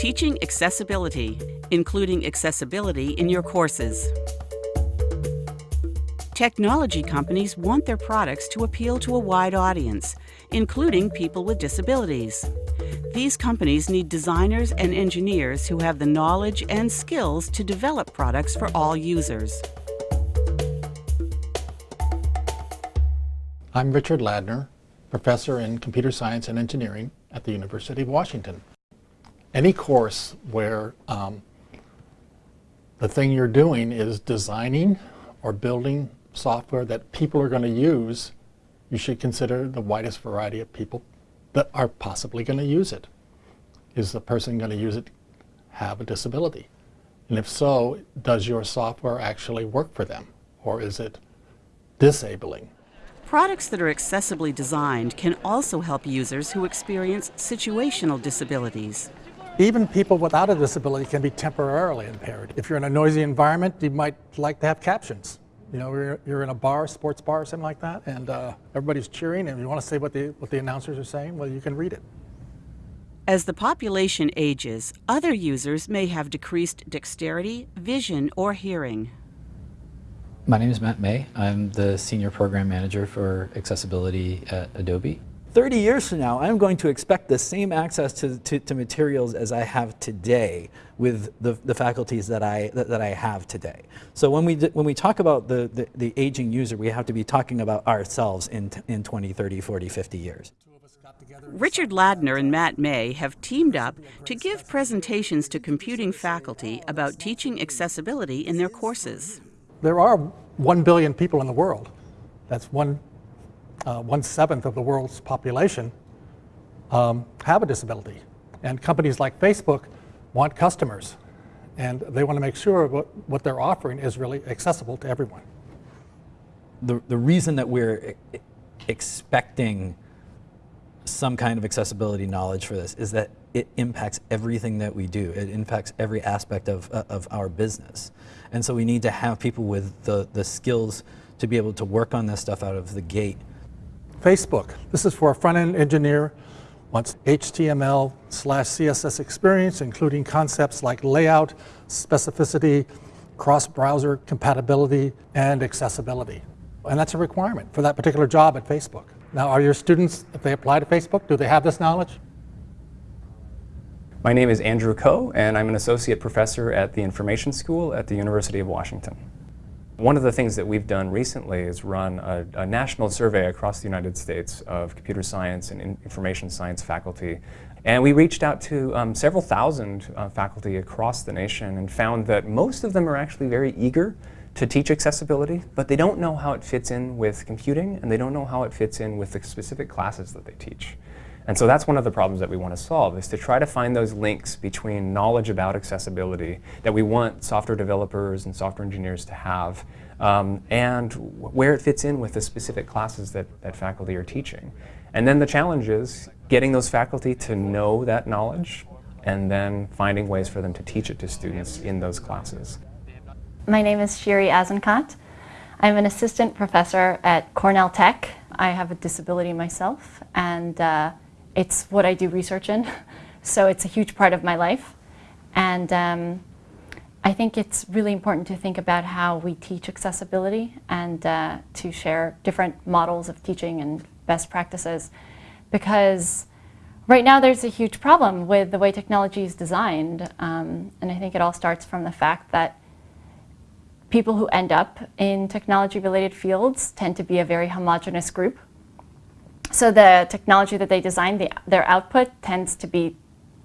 Teaching accessibility, including accessibility in your courses. Technology companies want their products to appeal to a wide audience, including people with disabilities. These companies need designers and engineers who have the knowledge and skills to develop products for all users. I'm Richard Ladner, professor in computer science and engineering at the University of Washington. Any course where um, the thing you're doing is designing or building software that people are going to use, you should consider the widest variety of people that are possibly going to use it. Is the person going to use it have a disability? And if so, does your software actually work for them? Or is it disabling? Products that are accessibly designed can also help users who experience situational disabilities. Even people without a disability can be temporarily impaired. If you're in a noisy environment, you might like to have captions. You know, you're, you're in a bar, sports bar, or something like that, and uh, everybody's cheering, and you want to say what the, what the announcers are saying, well, you can read it. As the population ages, other users may have decreased dexterity, vision, or hearing. My name is Matt May. I'm the Senior Program Manager for Accessibility at Adobe. 30 years from now, I'm going to expect the same access to, to, to materials as I have today with the, the faculties that I, that, that, I have today. So when we, when we talk about the, the, the, aging user, we have to be talking about ourselves in, in 20, 30, 40, 50 years. Richard Ladner and Matt May have teamed up to give presentations to computing faculty about teaching accessibility in their courses. There are 1 billion people in the world. That's one uh, one-seventh of the world's population um, have a disability. And companies like Facebook want customers. And they want to make sure what, what they're offering is really accessible to everyone. The, the reason that we're expecting some kind of accessibility knowledge for this is that it impacts everything that we do. It impacts every aspect of, of our business. And so we need to have people with the, the skills to be able to work on this stuff out of the gate Facebook. This is for a front-end engineer wants HTML slash CSS experience, including concepts like layout, specificity, cross-browser compatibility, and accessibility. And that's a requirement for that particular job at Facebook. Now, are your students, if they apply to Facebook, do they have this knowledge? My name is Andrew Ko, and I'm an associate professor at the Information School at the University of Washington. One of the things that we've done recently is run a, a, national survey across the United States of computer science and in information science faculty. And we reached out to um, several thousand uh, faculty across the nation and found that most of them are actually very eager to teach accessibility, but they don't know how it fits in with computing and they don't know how it fits in with the specific classes that they teach. And so that's one of the problems that we want to solve, is to try to find those links between knowledge about accessibility that we want software developers and software engineers to have, um, and where it fits in with the specific classes that, that faculty are teaching. And then the challenge is getting those faculty to know that knowledge and then finding ways for them to teach it to students in those classes. My name is Shiri Azenkot. I'm an assistant professor at Cornell Tech. I have a disability myself, and uh, it's what I do research in. So it's a huge part of my life. And um, I think it's really important to think about how we teach accessibility and uh, to share different models of teaching and best practices. Because right now there's a huge problem with the way technology is designed. Um, and I think it all starts from the fact that people who end up in technology-related fields tend to be a very homogenous group so the technology that they design, the, their output tends to be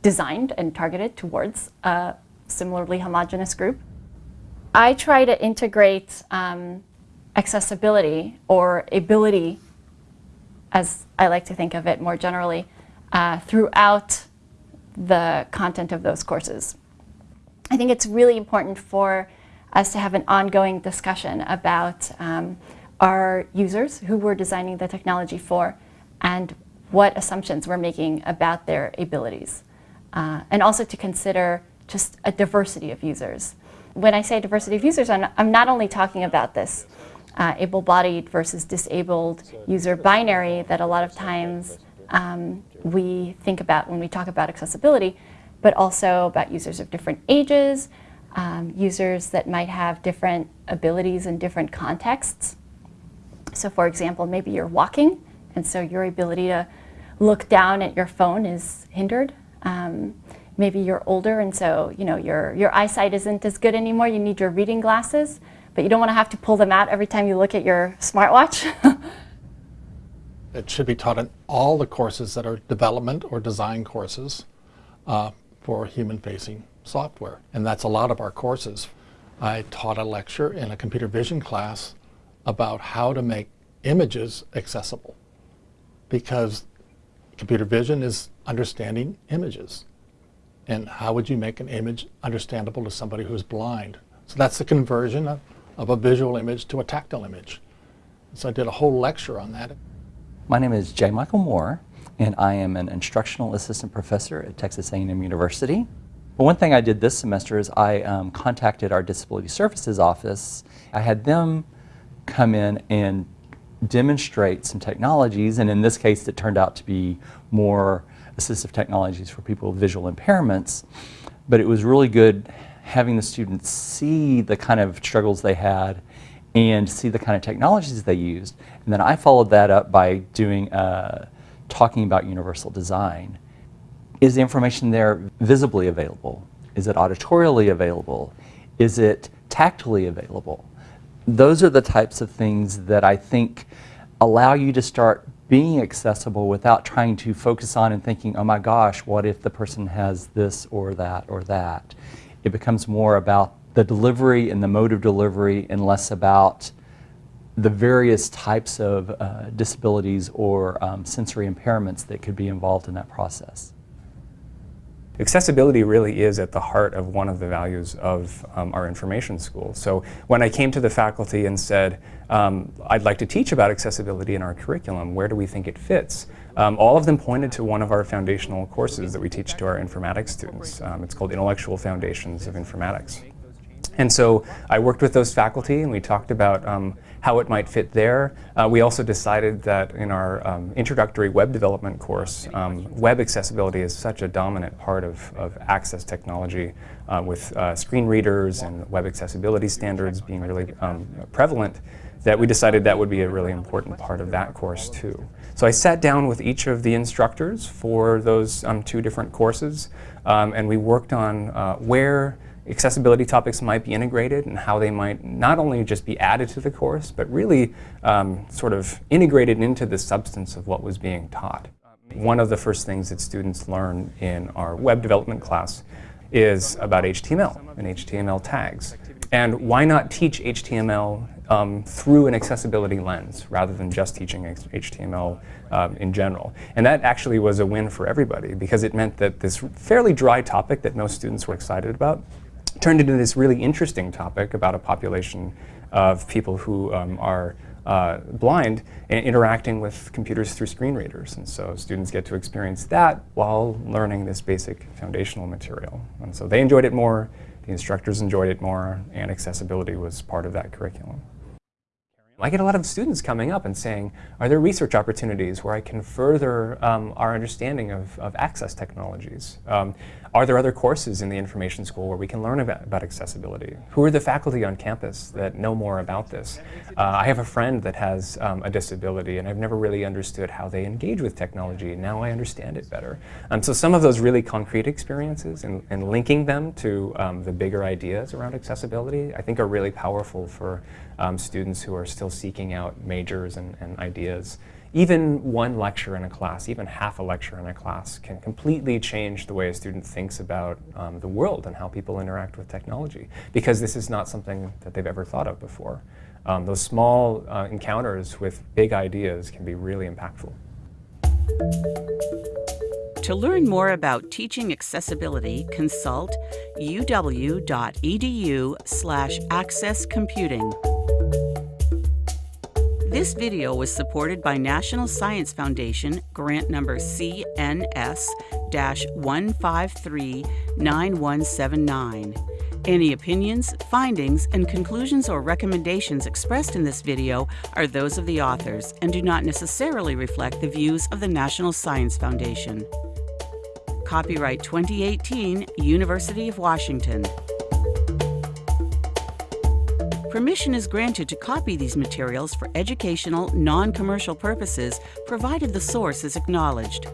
designed and targeted towards a similarly homogeneous group. I try to integrate um, accessibility or ability, as I like to think of it more generally, uh, throughout the content of those courses. I think it's really important for us to have an ongoing discussion about um, our users who we're designing the technology for and what assumptions we're making about their abilities. Uh, and also to consider just a diversity of users. When I say diversity of users, I'm, I'm not only talking about this uh, able-bodied versus disabled user binary that a lot of times um, we think about when we talk about accessibility, but also about users of different ages, um, users that might have different abilities in different contexts. So for example, maybe you're walking, and so your ability to look down at your phone is hindered. Um, maybe you're older, and so you know your, your eyesight isn't as good anymore. You need your reading glasses, but you don't want to have to pull them out every time you look at your smartwatch. it should be taught in all the courses that are development or design courses uh, for human-facing software. And that's a lot of our courses. I taught a lecture in a computer vision class about how to make images accessible because computer vision is understanding images. And how would you make an image understandable to somebody who's blind? So that's the conversion of, of a visual image to a tactile image. So I did a whole lecture on that. My name is J. Michael Moore, and I am an instructional assistant professor at Texas A&M University. But one thing I did this semester is I um, contacted our Disability Services office. I had them come in and demonstrate some technologies, and in this case it turned out to be more assistive technologies for people with visual impairments. But it was really good having the students see the kind of struggles they had and see the kind of technologies they used. And then I followed that up by doing, uh, talking about universal design. Is the information there visibly available? Is it auditorially available? Is it tactily available? Those are the types of things that I think allow you to start being accessible without trying to focus on and thinking, oh my gosh, what if the person has this or that or that? It becomes more about the delivery and the mode of delivery and less about the various types of uh, disabilities or um, sensory impairments that could be involved in that process. Accessibility really is at the heart of one of the values of um, our information school. So when I came to the faculty and said, um, I'd like to teach about accessibility in our curriculum, where do we think it fits? Um, all of them pointed to one of our foundational courses that we teach to our informatics students. Um, it's called Intellectual Foundations of Informatics. And so I worked with those faculty and we talked about um, how it might fit there. Uh, we also decided that in our um, introductory web development course, um, web accessibility is such a dominant part of, of access technology uh, with uh, screen readers and web accessibility standards being really um, prevalent that we decided that would be a really important part of that course too. So I sat down with each of the instructors for those um, two different courses um, and we worked on uh, where accessibility topics might be integrated and how they might not only just be added to the course, but really um, sort of integrated into the substance of what was being taught. One of the first things that students learn in our web development class is about HTML and HTML tags. And why not teach HTML um, through an accessibility lens rather than just teaching HTML um, in general. And that actually was a win for everybody because it meant that this fairly dry topic that most students were excited about turned into this really interesting topic about a population of people who um, are uh, blind and interacting with computers through screen readers. And so students get to experience that while learning this basic foundational material. And so they enjoyed it more, the instructors enjoyed it more, and accessibility was part of that curriculum. I get a lot of students coming up and saying, are there research opportunities where I can further um, our understanding of, of access technologies? Um, are there other courses in the information school where we can learn about, about accessibility? Who are the faculty on campus that know more about this? Uh, I have a friend that has um, a disability and I've never really understood how they engage with technology. Now I understand it better. Um, so some of those really concrete experiences and, and linking them to um, the bigger ideas around accessibility I think are really powerful for um, students who are still seeking out majors and, and ideas even one lecture in a class, even half a lecture in a class can completely change the way a student thinks about um, the world and how people interact with technology because this is not something that they've ever thought of before. Um, those small uh, encounters with big ideas can be really impactful. To learn more about teaching accessibility, consult uw.edu slash accesscomputing. This video was supported by National Science Foundation grant number CNS-1539179. Any opinions, findings, and conclusions or recommendations expressed in this video are those of the authors and do not necessarily reflect the views of the National Science Foundation. Copyright 2018, University of Washington. Permission is granted to copy these materials for educational, non-commercial purposes, provided the source is acknowledged.